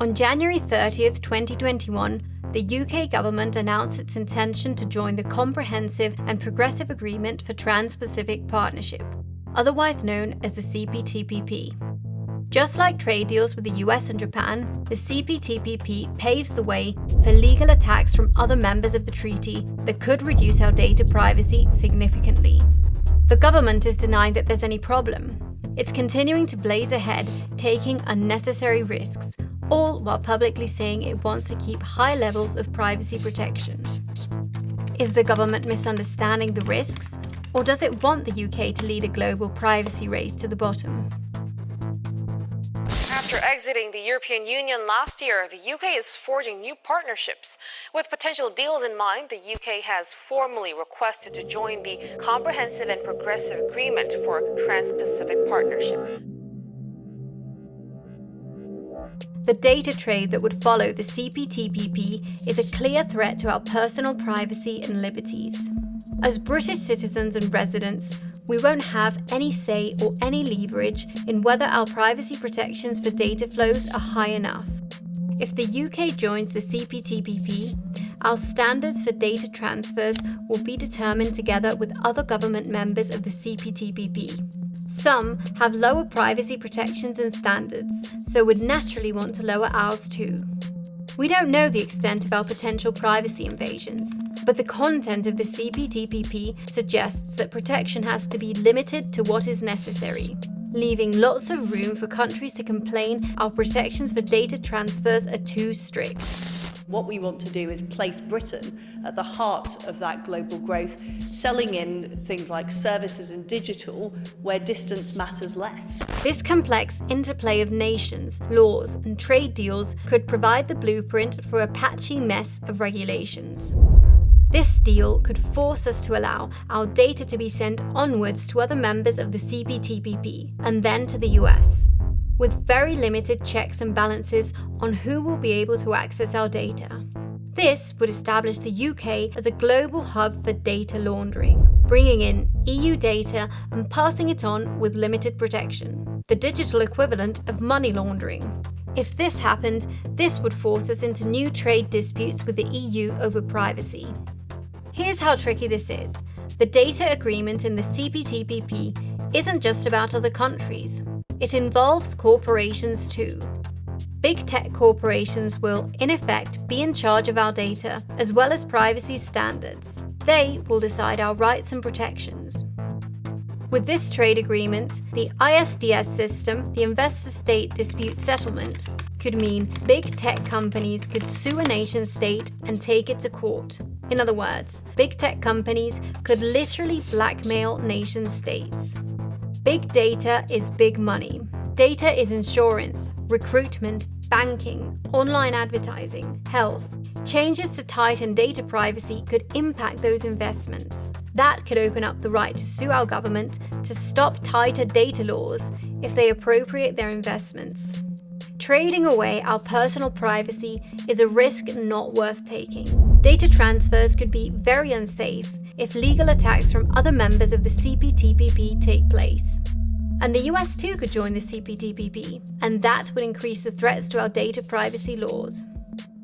On January 30th, 2021, the UK government announced its intention to join the Comprehensive and Progressive Agreement for Trans-Pacific Partnership, otherwise known as the CPTPP. Just like trade deals with the US and Japan, the CPTPP paves the way for legal attacks from other members of the treaty that could reduce our data privacy significantly. The government is denying that there's any problem. It's continuing to blaze ahead, taking unnecessary risks, all while publicly saying it wants to keep high levels of privacy protection. Is the government misunderstanding the risks, or does it want the UK to lead a global privacy race to the bottom? After exiting the European Union last year, the UK is forging new partnerships. With potential deals in mind, the UK has formally requested to join the Comprehensive and Progressive Agreement for Trans-Pacific Partnership. The data trade that would follow the CPTPP is a clear threat to our personal privacy and liberties. As British citizens and residents, we won't have any say or any leverage in whether our privacy protections for data flows are high enough. If the UK joins the CPTPP, our standards for data transfers will be determined together with other government members of the CPTPP. Some have lower privacy protections and standards, so would naturally want to lower ours too. We don't know the extent of our potential privacy invasions, but the content of the CPTPP suggests that protection has to be limited to what is necessary, leaving lots of room for countries to complain our protections for data transfers are too strict. What we want to do is place Britain at the heart of that global growth, selling in things like services and digital where distance matters less. This complex interplay of nations, laws and trade deals could provide the blueprint for a patchy mess of regulations. This deal could force us to allow our data to be sent onwards to other members of the CPTPP and then to the US with very limited checks and balances on who will be able to access our data. This would establish the UK as a global hub for data laundering, bringing in EU data and passing it on with limited protection, the digital equivalent of money laundering. If this happened, this would force us into new trade disputes with the EU over privacy. Here's how tricky this is. The data agreement in the CPTPP isn't just about other countries. It involves corporations too. Big tech corporations will, in effect, be in charge of our data, as well as privacy standards. They will decide our rights and protections. With this trade agreement, the ISDS system, the Investor-State Dispute Settlement, could mean big tech companies could sue a nation state and take it to court. In other words, big tech companies could literally blackmail nation states. Big data is big money. Data is insurance, recruitment, banking, online advertising, health. Changes to tighten data privacy could impact those investments. That could open up the right to sue our government to stop tighter data laws if they appropriate their investments. Trading away our personal privacy is a risk not worth taking. Data transfers could be very unsafe if legal attacks from other members of the CPTPP take place. And the US too could join the CPTPP, and that would increase the threats to our data privacy laws.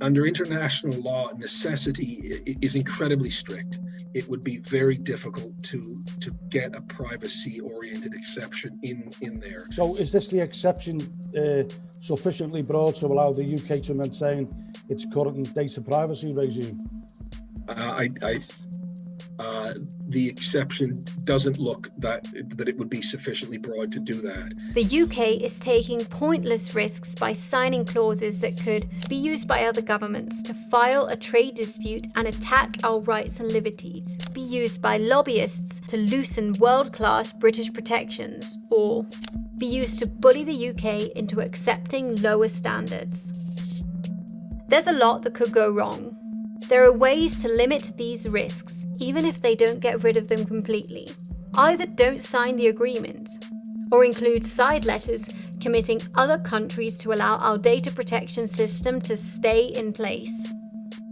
Under international law, necessity is incredibly strict. It would be very difficult to to get a privacy-oriented exception in in there. So, is this the exception uh, sufficiently broad to allow the UK to maintain its current data privacy regime? Uh, I, I uh, the exception doesn't look that that it would be sufficiently broad to do that. The UK is taking pointless risks by signing clauses that could be used by other governments to file a trade dispute and attack our rights and liberties, be used by lobbyists to loosen world-class British protections, or be used to bully the UK into accepting lower standards. There's a lot that could go wrong, there are ways to limit these risks, even if they don't get rid of them completely. Either don't sign the agreement, or include side letters committing other countries to allow our data protection system to stay in place.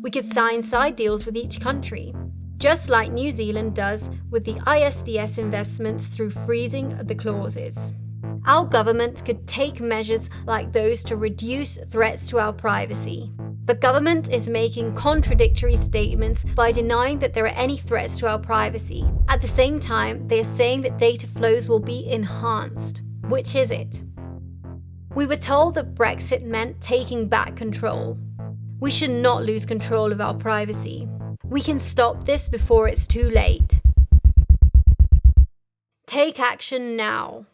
We could sign side deals with each country, just like New Zealand does with the ISDS investments through freezing the clauses. Our government could take measures like those to reduce threats to our privacy. The government is making contradictory statements by denying that there are any threats to our privacy. At the same time, they are saying that data flows will be enhanced. Which is it? We were told that Brexit meant taking back control. We should not lose control of our privacy. We can stop this before it's too late. Take action now.